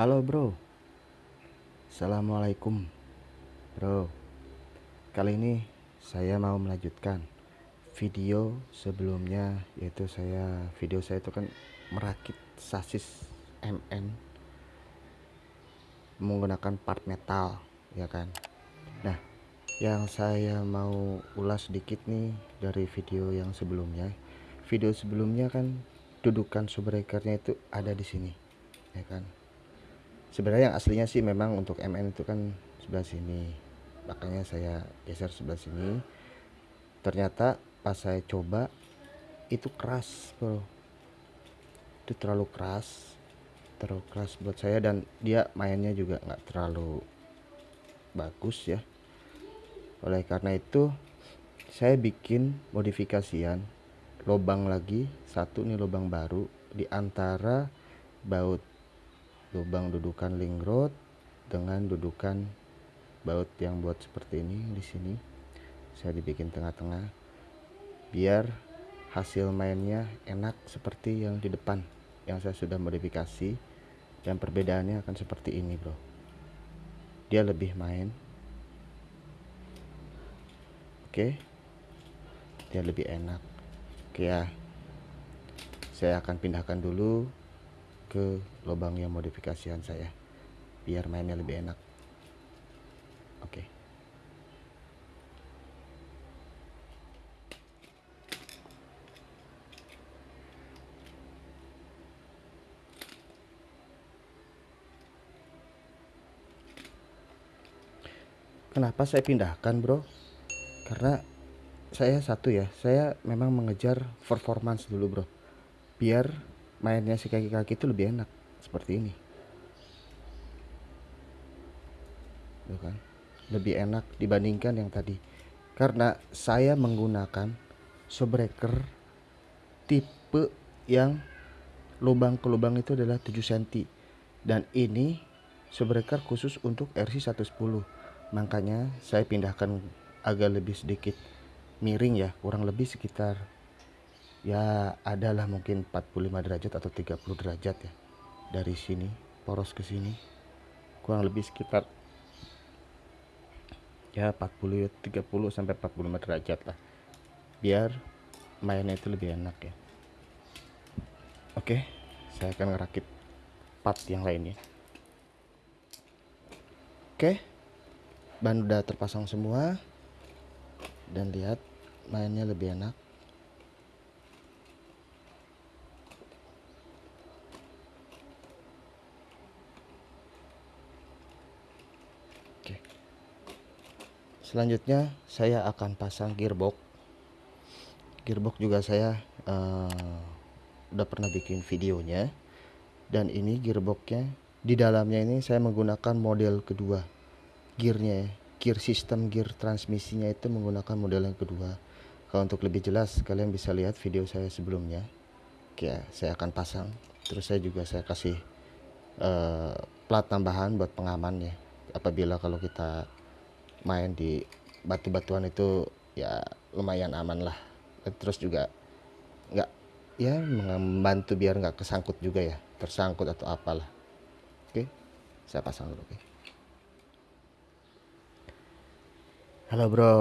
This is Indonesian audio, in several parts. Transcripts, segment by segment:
Halo bro. Assalamualaikum Bro. Kali ini saya mau melanjutkan Video sebelumnya Yaitu saya Video saya itu kan Merakit sasis MN Menggunakan part metal Ya kan? Nah yang saya mau ulas sedikit nih Dari video yang sebelumnya. Video sebelumnya kan Dudukan subbreakernya itu ada di sini ya kan sebenarnya yang aslinya sih memang untuk MN itu kan sebelah sini. Makanya saya geser sebelah sini. Ternyata pas saya coba itu keras bro. Itu terlalu keras terlalu keras buat saya dan dia mainnya juga nggak terlalu bagus ya. Oleh karena itu saya bikin modifikasian lubang lagi satu nih lubang baru di antara baut lubang dudukan link rod dengan dudukan baut yang buat seperti ini di sini. Saya dibikin tengah-tengah biar hasil mainnya enak seperti yang di depan yang saya sudah modifikasi. Dan perbedaannya akan seperti ini bro. Dia lebih main. Oke. Dia lebih enak. Oke ya. Saya akan pindahkan dulu ke lubang yang modifikasian saya biar mainnya lebih enak. Oke. Okay. kenapa saya pindahkan bro? Karena saya satu ya saya memang mengejar performance dulu bro. Biar mainnya si kaki-kaki itu lebih enak seperti ini. Tuh kan? Lebih enak dibandingkan yang tadi. Karena saya menggunakan subbreaker tipe yang lubang ke lubang itu adalah 7 cm dan ini subbreaker khusus untuk RC 110 makanya saya pindahkan agak lebih sedikit miring ya kurang lebih sekitar ya adalah mungkin 45 derajat atau 30 derajat ya. Dari sini poros ke sini. Kurang lebih sekitar ya 40 30 sampai 45 derajat lah. Biar mainnya itu lebih enak ya. Oke saya akan ngerakit part yang lainnya oke ban udah terpasang semua. Dan lihat mainnya lebih enak selanjutnya saya akan pasang gearbox. Gearbox juga saya uh, udah pernah bikin videonya. Dan ini gearboxnya. Di dalamnya ini saya menggunakan model kedua gearnya. Ya gear system gear transmisinya itu menggunakan model yang kedua. Kalau untuk lebih jelas kalian bisa lihat video saya sebelumnya. Oke ya, saya akan pasang. Terus saya juga saya kasih uh, plat tambahan buat pengaman ya apabila kalau kita main di batu-batuan itu ya lumayan aman lah. Terus juga nggak ya membantu biar nggak kesangkut juga ya tersangkut atau apalah. Oke saya pasang dulu oke. Halo bro.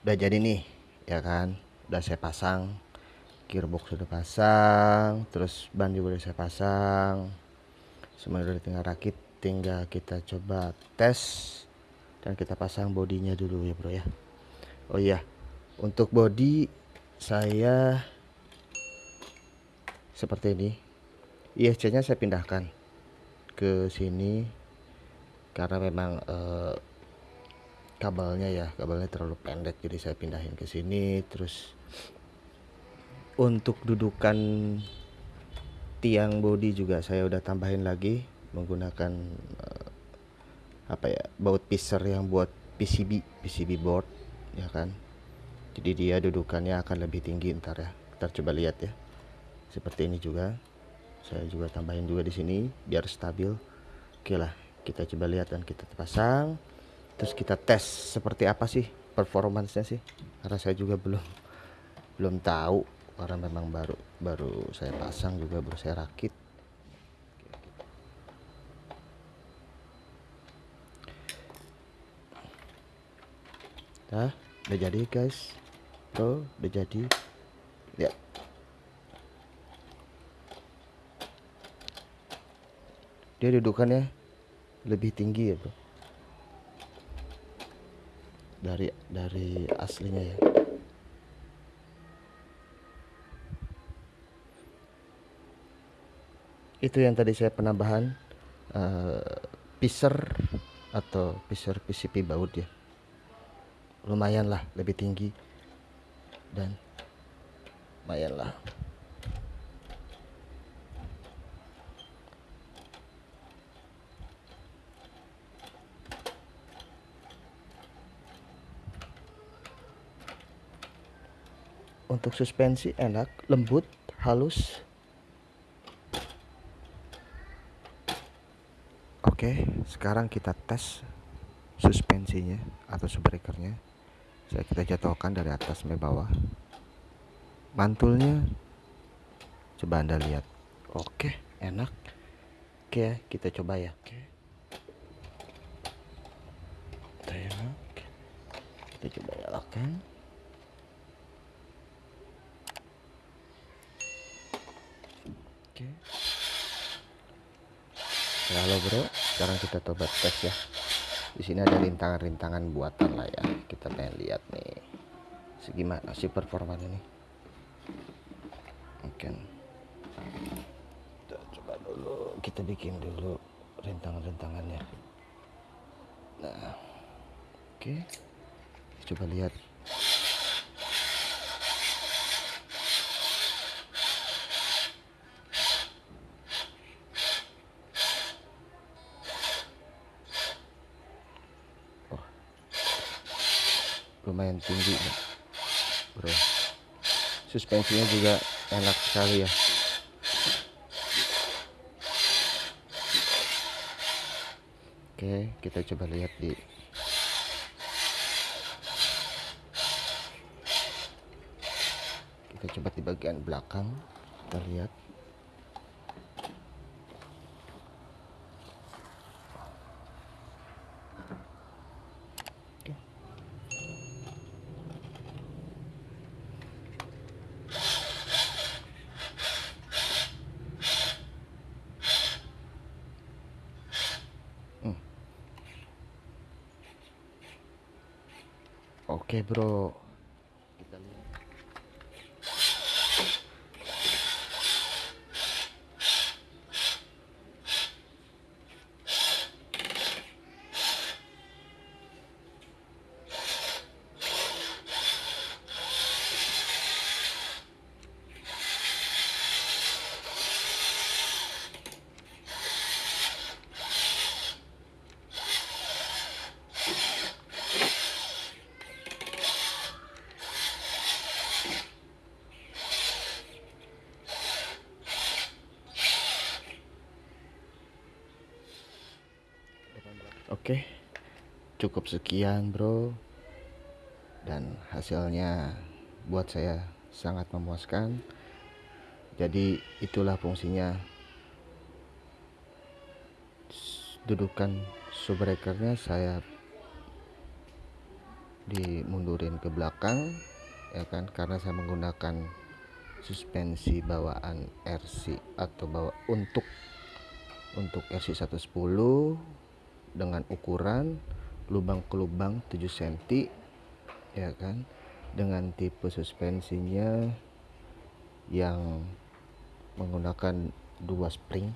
Udah jadi nih ya kan? Udah saya pasang gearbox sudah pasang terus ban juga udah saya pasang. Semua udah tinggal rakit tinggal kita coba tes dan kita pasang bodinya dulu ya bro ya. Oh iya. Untuk body saya seperti ini. ISC nya saya pindahkan ke sini karena memang eh, kabelnya ya kabelnya terlalu pendek. Jadi saya pindahin ke sini. Terus untuk dudukan tiang body juga saya udah tambahin lagi menggunakan eh, apa ya baut pisser yang buat PCB PCB board ya kan? Jadi dia dudukannya akan lebih tinggi ntar ya. Kita coba lihat ya. Seperti ini juga. Saya juga tambahin juga di sini biar stabil. Oke lah kita coba lihat dan kita pasang. Terus kita tes seperti apa sih performancenya sih? Karena saya juga belum belum tahu. Karena memang baru baru saya pasang juga baru saya rakit Nah, udah jadi guys. Bro, udah jadi. Lihat. Dia dudukannya lebih tinggi ya, Bro. Dari dari aslinya ya. Itu yang tadi saya penambahan uh, piser atau piser PCP baut ya lumayan lah lebih tinggi. Dan lumayan lah. Untuk suspensi enak lembut halus. Oke sekarang kita tes suspensinya atau subrekernya saya kita jatuhkan dari atas sampai bawah. Mantulnya. Coba anda lihat. Oke enak. Oke kita coba ya. Oke. Kita coba nyalakan oke. Halo bro. Sekarang kita coba tes ya di sini ada rintangan-rintangan buatan lah ya. Kita pengen lihat nih. Segimana sih performa ini mungkin. Kita coba dulu. Kita bikin dulu rintangan-rintangannya. Nah. Oke. Coba lihat lumayan tinggi ya. bro suspensinya juga enak sekali ya oke kita coba lihat di kita coba di bagian belakang kita lihat Oke bro Oke, cukup sekian, bro. Dan hasilnya buat saya sangat memuaskan. Jadi, itulah fungsinya dudukan subbreakernya saya dimundurin ke belakang ya kan karena saya menggunakan suspensi bawaan RC atau bawa untuk untuk RC 110 dengan ukuran lubang ke lubang 7 cm ya kan? Dengan tipe suspensinya yang menggunakan dua spring.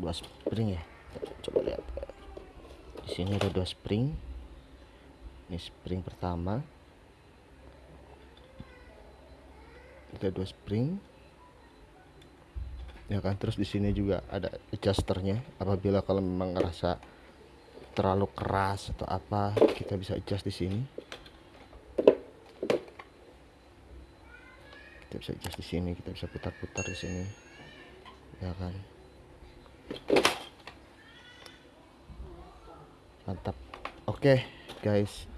Dua spring ya? Coba lihat. Di sini ada dua spring. Ini spring pertama. Ada dua spring ya kan? Terus di sini juga ada adjusternya. Apabila kalau memang ngerasa terlalu keras atau apa kita bisa adjust di sini. Kita bisa adjust di sini kita bisa putar-putar di sini. Ya kan? Mantap. Oke okay, guys